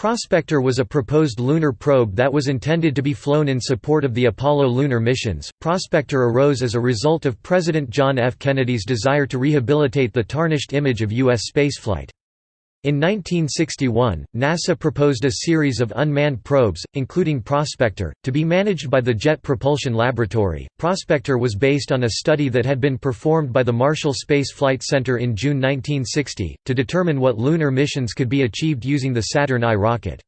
Prospector was a proposed lunar probe that was intended to be flown in support of the Apollo lunar missions. Prospector arose as a result of President John F. Kennedy's desire to rehabilitate the tarnished image of U.S. spaceflight. In 1961, NASA proposed a series of unmanned probes, including Prospector, to be managed by the Jet Propulsion Laboratory. Prospector was based on a study that had been performed by the Marshall Space Flight Center in June 1960, to determine what lunar missions could be achieved using the Saturn I rocket.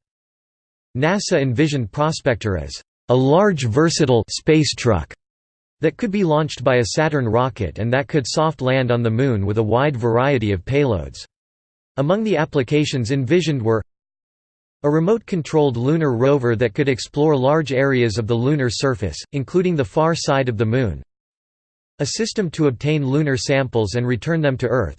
NASA envisioned Prospector as a large versatile space truck that could be launched by a Saturn rocket and that could soft land on the Moon with a wide variety of payloads. Among the applications envisioned were a remote-controlled lunar rover that could explore large areas of the lunar surface, including the far side of the Moon. A system to obtain lunar samples and return them to Earth.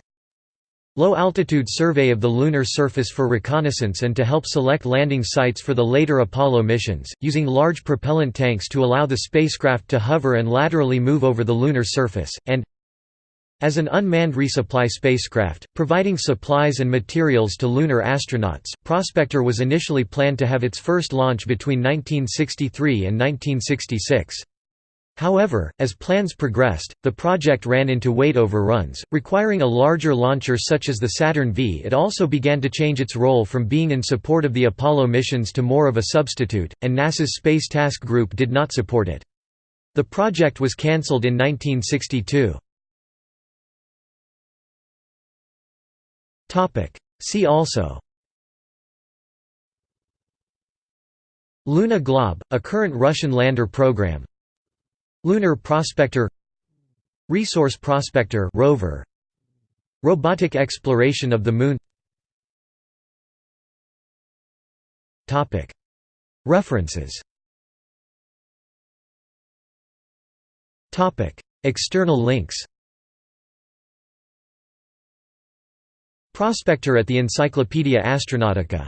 Low-altitude survey of the lunar surface for reconnaissance and to help select landing sites for the later Apollo missions, using large propellant tanks to allow the spacecraft to hover and laterally move over the lunar surface, and as an unmanned resupply spacecraft, providing supplies and materials to lunar astronauts, Prospector was initially planned to have its first launch between 1963 and 1966. However, as plans progressed, the project ran into weight overruns, requiring a larger launcher such as the Saturn V. It also began to change its role from being in support of the Apollo missions to more of a substitute, and NASA's Space Task Group did not support it. The project was cancelled in 1962. See also. Luna Glob, a current Russian lander program. Lunar Prospector. Resource Prospector rover. Robotic exploration of the Moon. References. External links Prospector at the Encyclopaedia Astronautica